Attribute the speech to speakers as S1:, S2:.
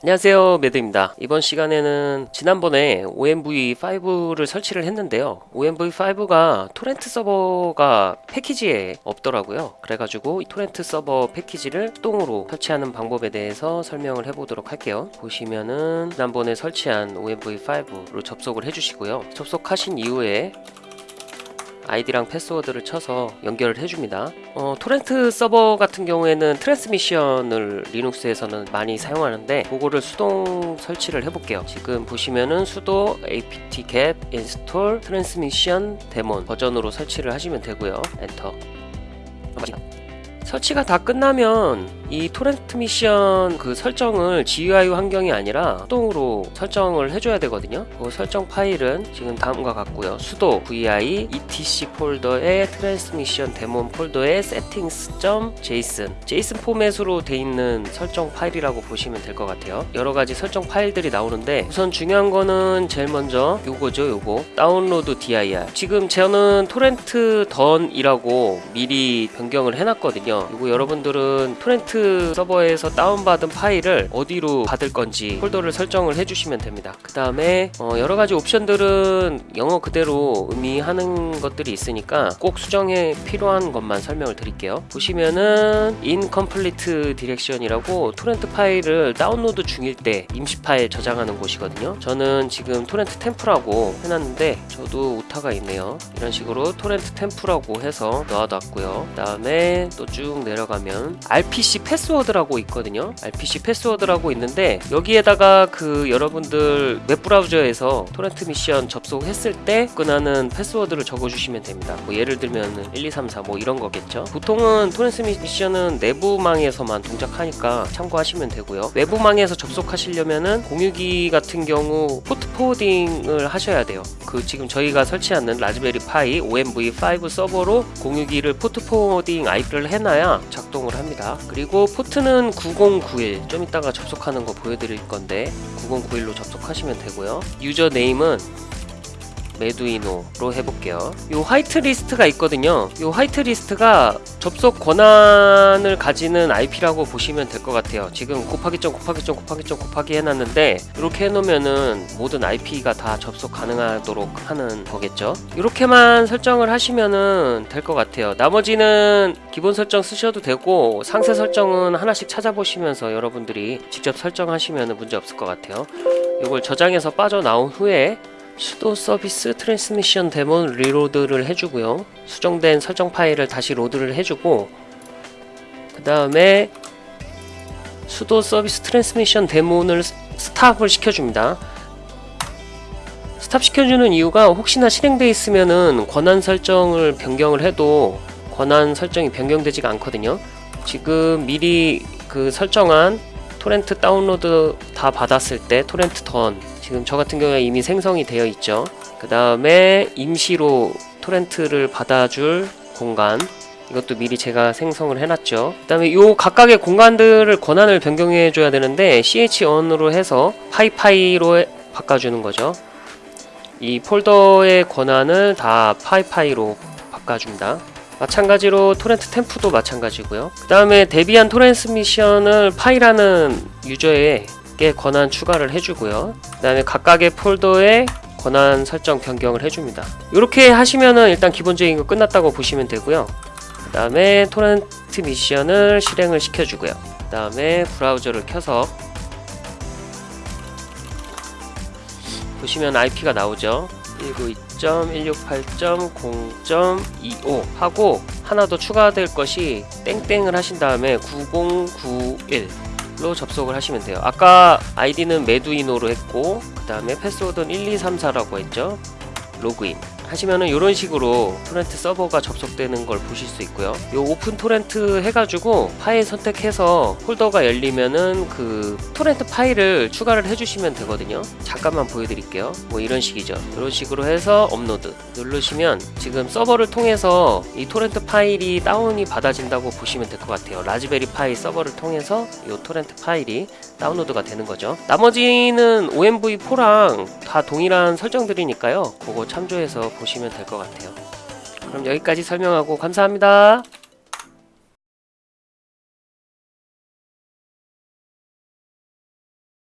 S1: 안녕하세요 매드입니다. 이번 시간에는 지난번에 OMV5를 설치를 했는데요. OMV5가 토렌트 서버가 패키지에 없더라고요. 그래가지고 이 토렌트 서버 패키지를 수동으로 설치하는 방법에 대해서 설명을 해보도록 할게요. 보시면은 지난번에 설치한 OMV5로 접속을 해주시고요. 접속하신 이후에 아이디랑 패스워드를 쳐서 연결을 해줍니다. 어, 토렌트 서버 같은 경우에는 transmission을 리눅스에서는 많이 사용하는데 그거를 수동 설치를 해볼게요. 지금 보시면은 sudo apt-get install transmission daemon 버전으로 설치를 하시면 되고요. 엔터. 설치가 다 끝나면 이 transmission 그 설정을 GUI 환경이 아니라 수동으로 설정을 해줘야 되거든요. 그 설정 파일은 지금 다음과 같고요. sudo vi etc 폴더에 transmission daemon 폴더에 settings.json JSON 포맷으로 돼 있는 설정 파일이라고 보시면 될 것 같아요. 여러 가지 설정 파일들이 나오는데 우선 중요한 거는 제일 먼저 요거죠, 요거 download dir. 지금 저는 torrent done이라고 미리 변경을 해놨거든요. 이거 여러분들은 토렌트 서버에서 다운받은 파일을 어디로 받을 건지 폴더를 설정을 해주시면 됩니다. 그 다음에 어 여러 가지 옵션들은 영어 그대로 의미하는 것들이 있으니까 꼭 수정에 필요한 것만 설명을 드릴게요. 보시면은 incomplete direction이라고 토렌트 파일을 다운로드 중일 때 임시 파일 저장하는 곳이거든요. 저는 지금 torrent temp라고 해놨는데 저도 오타가 있네요. 이런 식으로 torrent temp라고 해서 넣어놨고요. 그 다음에 또 쭉 내려가면 RPC 패스워드라고 있거든요. RPC 패스워드라고 있는데 여기에다가 그 여러분들 웹브라우저에서 transmission 접속했을 때 끝나는 패스워드를 적어주시면 됩니다. 뭐 예를 들면 1, 2, 3, 4 뭐 이런 거겠죠. 보통은 transmission은 내부망에서만 동작하니까 참고하시면 되고요. 외부망에서 접속하시려면은 공유기 같은 경우 포트 forwarding을 하셔야 돼요. 그 지금 저희가 설치하는 라즈베리 파이 OMV5 서버로 공유기를 포트 forwarding IP를 해놔야 작동을 합니다. 그리고 포트는 9091. 좀 이따가 접속하는 거 보여드릴 건데 9091로 접속하시면 되고요. user name은 메두이노로 해볼게요. 요 화이트 리스트가 있거든요. 요 화이트 리스트가 접속 권한을 가지는 IP라고 보시면 될 것 같아요. 지금 곱하기 점 곱하기 점 곱하기 점 곱하기 해놨는데 이렇게 해놓으면은 모든 IP가 다 접속 가능하도록 하는 거겠죠. 이렇게만 설정을 하시면은 될 것 같아요. 나머지는 기본 설정 쓰셔도 되고 상세 설정은 하나씩 찾아보시면서 여러분들이 직접 설정하시면 문제 없을 것 같아요. 이걸 저장해서 빠져나온 후에 sudo service transmission daemon reload를 해주고요. 수정된 설정 파일을 다시 로드를 해주고 그 다음에 sudo service transmission daemon을 stop을 시켜줍니다. stop 시켜주는 이유가 혹시나 실행되어 있으면은 권한 설정을 변경을 해도 권한 설정이 변경되지가 않거든요. 지금 미리 그 설정한 토렌트 다운로드 다 받았을 때 torrent done. 지금 저 같은 경우에 이미 생성이 되어 있죠. 그 다음에 임시로 토렌트를 받아줄 공간. 이것도 미리 제가 생성을 해놨죠. 그 다음에 요 각각의 공간들을 권한을 변경해 줘야 되는데 chown으로 해서 pi pi로 바꿔주는 거죠. 이 폴더의 권한을 다 pi pi로 바꿔줍니다 마찬가지로 torrent temp도 마찬가지고요. 그 다음에 debian transmission을 pi라는 유저에게 권한 추가를 해주고요. 그 다음에 각각의 폴더에 권한 설정 변경을 해줍니다. 이렇게 하시면은 일단 기본적인 거 끝났다고 보시면 되고요. 그 다음에 토렌트 미션을 실행을 시켜주고요. 그 다음에 브라우저를 켜서 보시면 IP가 나오죠 192.168.0.25 하고 하나 더 추가될 것이 땡땡을 하신 다음에 9091로 접속을 하시면 돼요. 아까 아이디는 메두이노로 했고 그 다음에 패스워드는 1234라고 했죠? 로그인 하시면은 이런 식으로 토렌트 서버가 접속되는 걸 보실 수 있고요. 요 open torrent 해가지고 파일 선택해서 폴더가 열리면은 그 토렌트 파일을 추가를 해주시면 되거든요. 잠깐만 보여드릴게요. 뭐 이런 식이죠. 이런 식으로 해서 업로드 누르시면 지금 서버를 통해서 이 토렌트 파일이 다운이 받아진다고 보시면 될 것 같아요. 라즈베리 파이 서버를 통해서 이 토렌트 파일이 다운로드가 되는 거죠. 나머지는 OMV4랑 다 동일한 설정들이니까요. 그거 참조해서 보시면 될 것 같아요. 그럼 여기까지 설명하고 감사합니다.